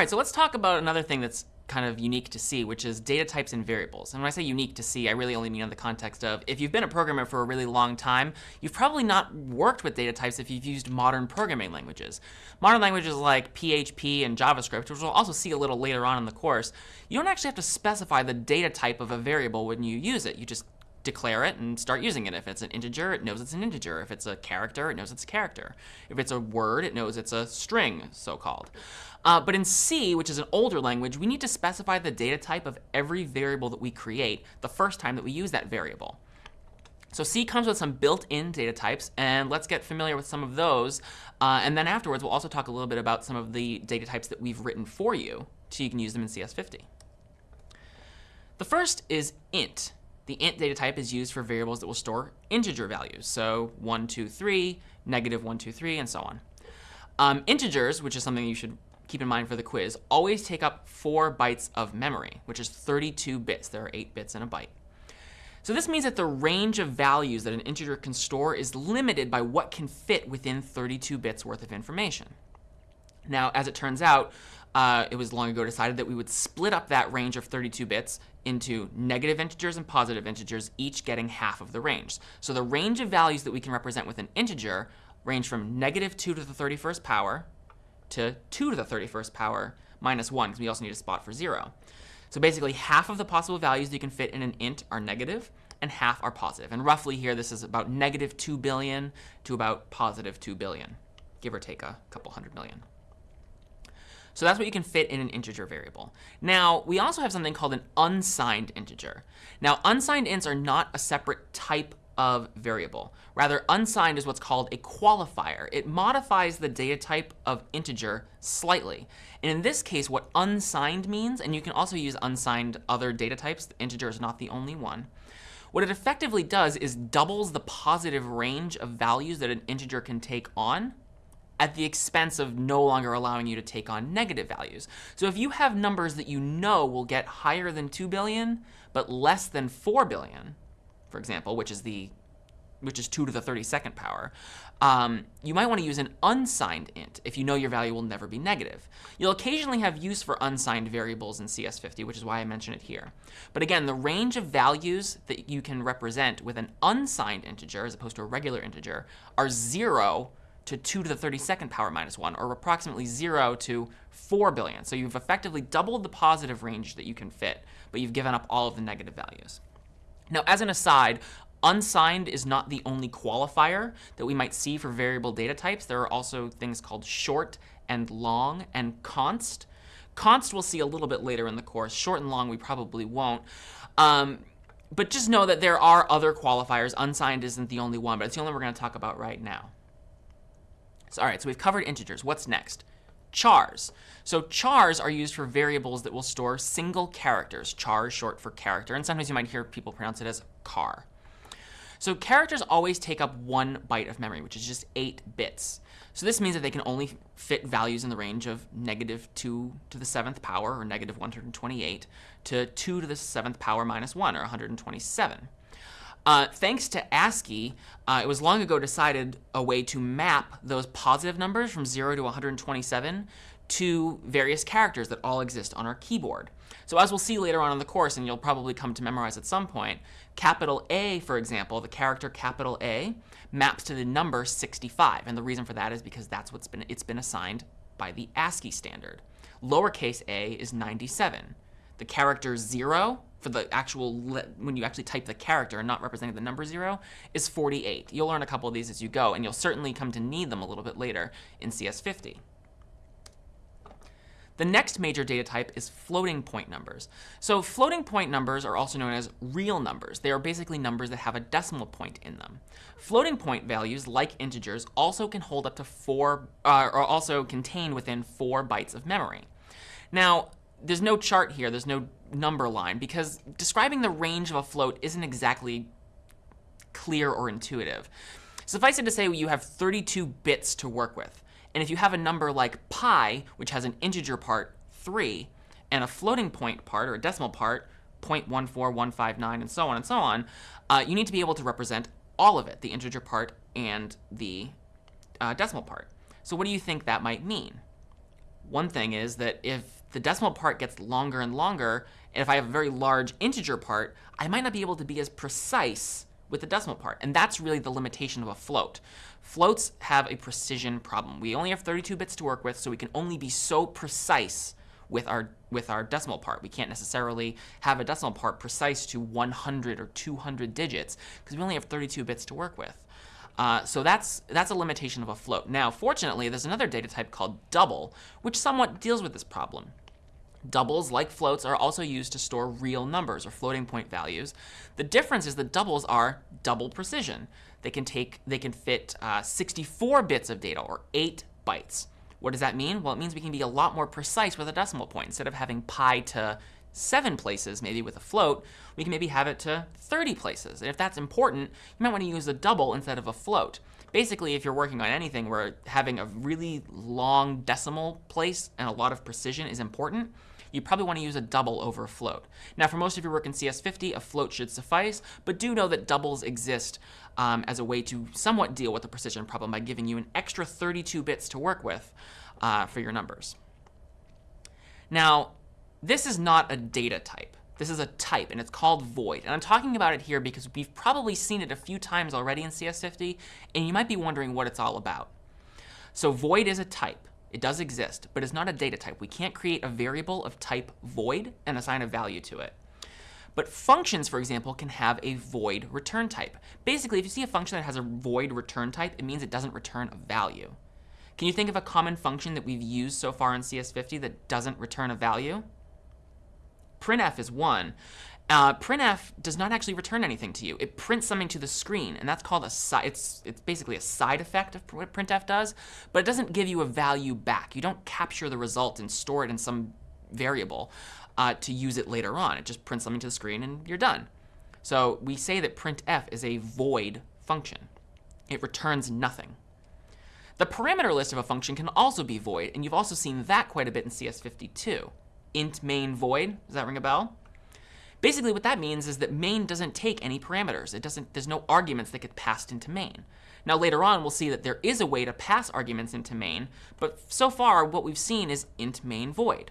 right, so let's talk about another thing that's kind of unique to C, which is data types and variables. And when I say unique to C, I really only mean in the context of if you've been a programmer for a really long time, you've probably not worked with data types if you've used modern programming languages. Modern languages like PHP and JavaScript, which we'll also see a little later on in the course, you don't actually have to specify the data type of a variable when you use it. You just declare it and start using it. If it's an integer, it knows it's an integer. If it's a character, it knows it's a character. If it's a word, it knows it's a string, so-called. Uh, but in C, which is an older language, we need to specify the data type of every variable that we create the first time that we use that variable. So C comes with some built-in data types, and let's get familiar with some of those. Uh, and then afterwards, we'll also talk a little bit about some of the data types that we've written for you, so you can use them in CS50. The first is int. The int data type is used for variables that will store integer values, so 1, 2, 3, negative 1, 2, 3, and so on. Um, integers, which is something you should keep in mind for the quiz, always take up 4 bytes of memory, which is 32 bits. There are 8 bits in a byte. So this means that the range of values that an integer can store is limited by what can fit within 32 bits worth of information. Now, as it turns out, uh, it was long ago decided that we would split up that range of 32 bits into negative integers and positive integers, each getting half of the range. So the range of values that we can represent with an integer range from negative 2 to the 31st power to 2 to the 31st power minus 1, because we also need a spot for 0. So basically, half of the possible values that you can fit in an int are negative, and half are positive. And roughly here, this is about negative 2 billion to about positive 2 billion, give or take a couple hundred million. So that's what you can fit in an integer variable. Now, we also have something called an unsigned integer. Now, unsigned ints are not a separate type of variable. Rather, unsigned is what's called a qualifier. It modifies the data type of integer slightly. And in this case, what unsigned means, and you can also use unsigned other data types, the integer is not the only one. What it effectively does is doubles the positive range of values that an integer can take on at the expense of no longer allowing you to take on negative values. So if you have numbers that you know will get higher than 2 billion, but less than 4 billion, for example, which is the which is 2 to the 32nd power, um, you might want to use an unsigned int if you know your value will never be negative. You'll occasionally have use for unsigned variables in CS50, which is why I mention it here. But again, the range of values that you can represent with an unsigned integer, as opposed to a regular integer, are 0 to 2 to the 32nd power minus 1, or approximately 0 to 4 billion. So you've effectively doubled the positive range that you can fit, but you've given up all of the negative values. Now, as an aside, unsigned is not the only qualifier that we might see for variable data types. There are also things called short and long and const. Const we'll see a little bit later in the course. Short and long we probably won't. Um, but just know that there are other qualifiers. Unsigned isn't the only one, but it's the only one we're going to talk about right now. So, all right, so we've covered integers. What's next? chars. So chars are used for variables that will store single characters. Char is short for character, and sometimes you might hear people pronounce it as car. So characters always take up one byte of memory, which is just 8 bits. So this means that they can only fit values in the range of negative 2 to the 7th power, or negative 128, to 2 to the 7th power minus 1, or 127. Uh, thanks to ASCII, uh, it was long ago decided a way to map those positive numbers from 0 to 127 to various characters that all exist on our keyboard. So as we'll see later on in the course, and you'll probably come to memorize at some point, capital A, for example, the character capital A, maps to the number 65. And the reason for that is because that's what's been, it's been assigned by the ASCII standard. Lowercase a is 97. The character 0 for the actual, when you actually type the character and not representing the number 0, is 48. You'll learn a couple of these as you go, and you'll certainly come to need them a little bit later in CS50. The next major data type is floating point numbers. So floating point numbers are also known as real numbers. They are basically numbers that have a decimal point in them. Floating point values, like integers, also can hold up to four, uh, or also contain within four bytes of memory. Now, there's no chart here, there's no number line, because describing the range of a float isn't exactly clear or intuitive. Suffice it to say you have 32 bits to work with. And if you have a number like pi, which has an integer part, 3, and a floating point part, or a decimal part, 0.14159, and so on and so on, uh, you need to be able to represent all of it, the integer part and the uh, decimal part. So what do you think that might mean? One thing is that if the decimal part gets longer and longer, and if I have a very large integer part, I might not be able to be as precise with the decimal part. And that's really the limitation of a float. Floats have a precision problem. We only have 32 bits to work with, so we can only be so precise with our with our decimal part. We can't necessarily have a decimal part precise to 100 or 200 digits because we only have 32 bits to work with. Uh, so that's that's a limitation of a float. Now, fortunately, there's another data type called double, which somewhat deals with this problem. Doubles, like floats, are also used to store real numbers or floating point values. The difference is that doubles are double precision. They can take they can fit uh, 64 bits of data or 8 bytes. What does that mean? Well, it means we can be a lot more precise with a decimal point. Instead of having pi to seven places, maybe with a float, we can maybe have it to 30 places. And if that's important, you might want to use a double instead of a float. Basically, if you're working on anything where having a really long decimal place and a lot of precision is important, you probably want to use a double over a float. Now, for most of your work in CS50, a float should suffice, but do know that doubles exist um, as a way to somewhat deal with the precision problem by giving you an extra 32 bits to work with uh, for your numbers. Now, this is not a data type. This is a type, and it's called void. And I'm talking about it here because we've probably seen it a few times already in CS50, and you might be wondering what it's all about. So void is a type. It does exist, but it's not a data type. We can't create a variable of type void and assign a value to it. But functions, for example, can have a void return type. Basically, if you see a function that has a void return type, it means it doesn't return a value. Can you think of a common function that we've used so far in CS50 that doesn't return a value? printf is one. Uh, printf does not actually return anything to you. It prints something to the screen, and that's called a side. It's it's basically a side effect of what printf does, but it doesn't give you a value back. You don't capture the result and store it in some variable uh, to use it later on. It just prints something to the screen, and you're done. So we say that printf is a void function. It returns nothing. The parameter list of a function can also be void, and you've also seen that quite a bit in CS52. Int main void, does that ring a bell? Basically what that means is that main doesn't take any parameters. It doesn't, there's no arguments that get passed into main. Now later on we'll see that there is a way to pass arguments into main, but so far what we've seen is int main void.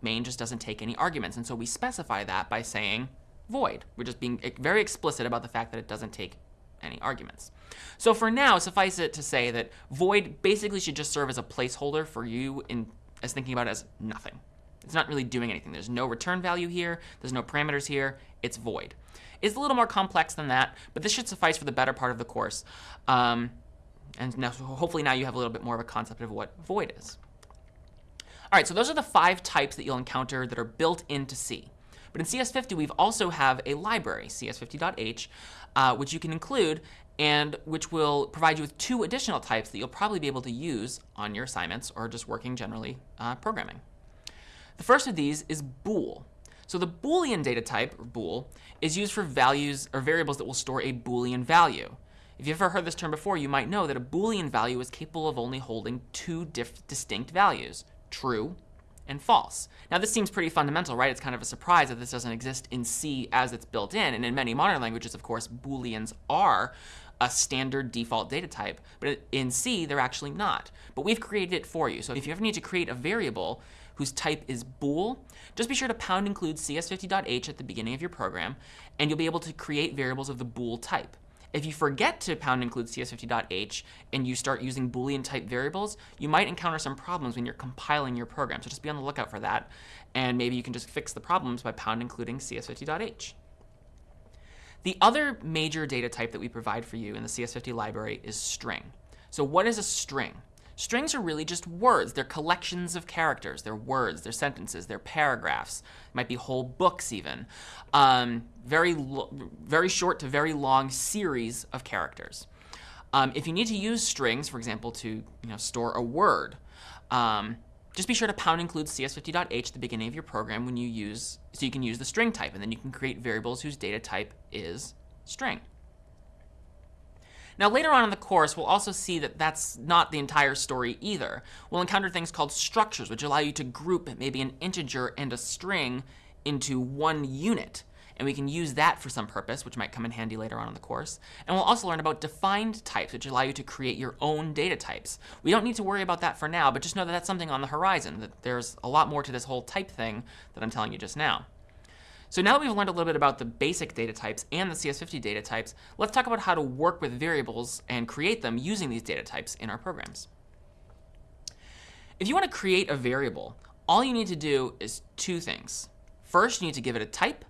Main just doesn't take any arguments, and so we specify that by saying void. We're just being very explicit about the fact that it doesn't take any arguments. So for now, suffice it to say that void basically should just serve as a placeholder for you in as thinking about it as nothing. It's not really doing anything. There's no return value here. There's no parameters here. It's void. It's a little more complex than that, but this should suffice for the better part of the course. Um, and now, hopefully now you have a little bit more of a concept of what void is. All right, so those are the five types that you'll encounter that are built into C. But in CS50, we've also have a library, cs50.h, uh, which you can include and which will provide you with two additional types that you'll probably be able to use on your assignments or just working generally uh, programming. The first of these is bool. So the Boolean data type, or bool, is used for values or variables that will store a Boolean value. If you've ever heard this term before, you might know that a Boolean value is capable of only holding two distinct values, true and false. Now this seems pretty fundamental, right? It's kind of a surprise that this doesn't exist in C as it's built in, and in many modern languages, of course, Booleans are a standard default data type, but in C, they're actually not. But we've created it for you. So if you ever need to create a variable whose type is bool, just be sure to pound include cs50.h at the beginning of your program, and you'll be able to create variables of the bool type. If you forget to pound include cs50.h and you start using boolean type variables, you might encounter some problems when you're compiling your program. So just be on the lookout for that. And maybe you can just fix the problems by pound including cs50.h. The other major data type that we provide for you in the CS50 library is string. So what is a string? Strings are really just words. They're collections of characters. They're words, they're sentences, they're paragraphs. It might be whole books even. Um, very, very short to very long series of characters. Um, if you need to use strings, for example, to you know, store a word, um, just be sure to pound include cs50.h at the beginning of your program when you use, so you can use the string type, and then you can create variables whose data type is string. Now later on in the course, we'll also see that that's not the entire story either. We'll encounter things called structures, which allow you to group maybe an integer and a string into one unit. and we can use that for some purpose, which might come in handy later on in the course. And we'll also learn about defined types, which allow you to create your own data types. We don't need to worry about that for now, but just know that that's something on the horizon, that there's a lot more to this whole type thing that I'm telling you just now. So now that we've learned a little bit about the basic data types and the CS50 data types, let's talk about how to work with variables and create them using these data types in our programs. If you want to create a variable, all you need to do is two things. First, you need to give it a type.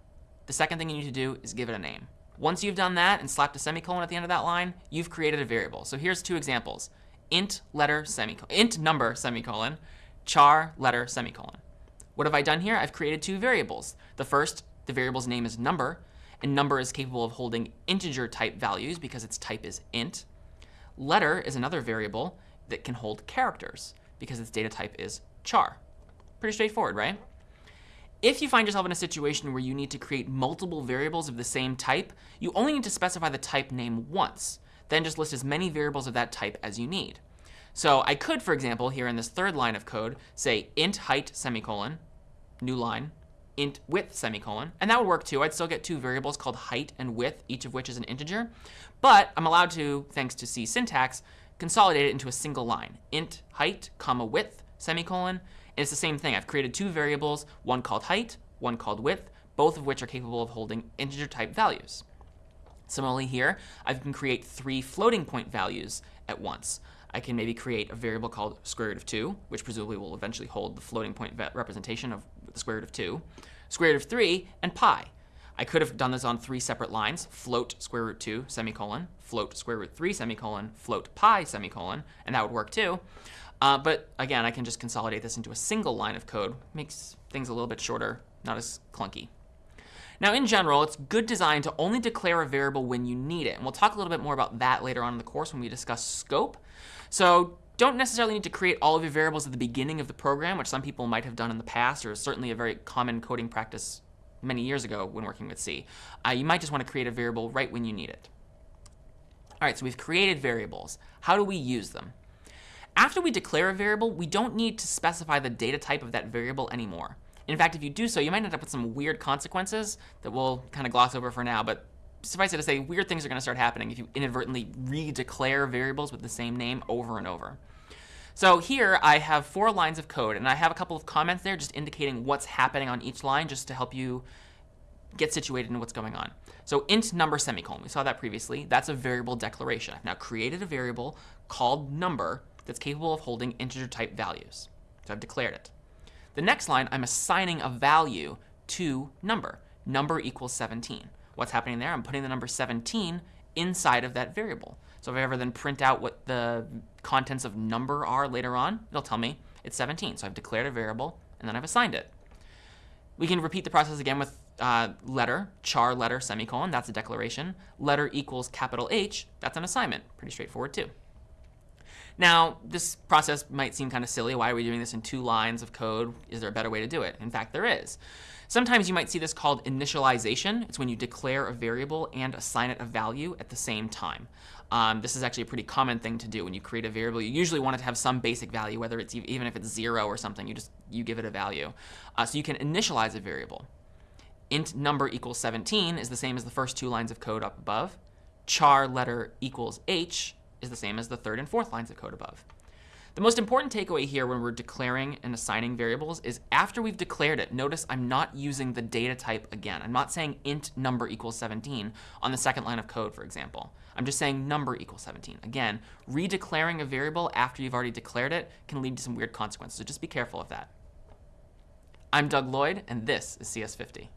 The second thing you need to do is give it a name. Once you've done that and slapped a semicolon at the end of that line, you've created a variable. So here's two examples. int letter semicolon, int number semicolon, char letter semicolon. What have I done here? I've created two variables. The first the variable's name is number, and number is capable of holding integer type values because its type is int. Letter is another variable that can hold characters because its data type is char. Pretty straightforward, right? If you find yourself in a situation where you need to create multiple variables of the same type, you only need to specify the type name once. Then just list as many variables of that type as you need. So I could, for example, here in this third line of code, say int height semicolon, new line, int width semicolon, and that would work too. I'd still get two variables called height and width, each of which is an integer, but I'm allowed to, thanks to C syntax, consolidate it into a single line, int height comma width semicolon, and it's the same thing. I've created two variables, one called height, one called width, both of which are capable of holding integer type values. Similarly here, I can create three floating point values at once. I can maybe create a variable called square root of 2, which presumably will eventually hold the floating point representation of the square root of 2, square root of 3, and pi. I could have done this on three separate lines, float square root 2, semicolon, float square root 3, semicolon, float pi, semicolon, and that would work too. Uh, but again, I can just consolidate this into a single line of code. Makes things a little bit shorter, not as clunky. Now, in general, it's good design to only declare a variable when you need it. And we'll talk a little bit more about that later on in the course when we discuss scope. So don't necessarily need to create all of your variables at the beginning of the program, which some people might have done in the past, or certainly a very common coding practice many years ago when working with C. Uh, you might just want to create a variable right when you need it. All right, so we've created variables. How do we use them? After we declare a variable, we don't need to specify the data type of that variable anymore. In fact, if you do so, you might end up with some weird consequences that we'll kind of gloss over for now, but suffice it to say, weird things are going to start happening if you inadvertently redeclare variables with the same name over and over. So here I have four lines of code, and I have a couple of comments there just indicating what's happening on each line just to help you get situated in what's going on. So int number semicolon, we saw that previously. That's a variable declaration. I've now created a variable called number that's capable of holding integer type values. So I've declared it. The next line, I'm assigning a value to number. Number equals 17. What's happening there? I'm putting the number 17 inside of that variable. So if I ever then print out what the contents of number are later on, it'll tell me it's 17. So I've declared a variable, and then I've assigned it. We can repeat the process again with uh, letter, char letter, semicolon, that's a declaration. Letter equals capital H, that's an assignment. Pretty straightforward too. Now, this process might seem kind of silly. Why are we doing this in two lines of code? Is there a better way to do it? In fact, there is. Sometimes you might see this called initialization. It's when you declare a variable and assign it a value at the same time. Um, this is actually a pretty common thing to do when you create a variable. You usually want it to have some basic value, whether it's even if it's zero or something, you just you give it a value. Uh, so you can initialize a variable. int number equals 17 is the same as the first two lines of code up above. char letter equals h is the same as the third and fourth lines of code above. The most important takeaway here when we're declaring and assigning variables is after we've declared it, notice I'm not using the data type again. I'm not saying int number equals 17 on the second line of code, for example. I'm just saying number equals 17. Again, redeclaring a variable after you've already declared it can lead to some weird consequences, so just be careful of that. I'm Doug Lloyd, and this is CS50.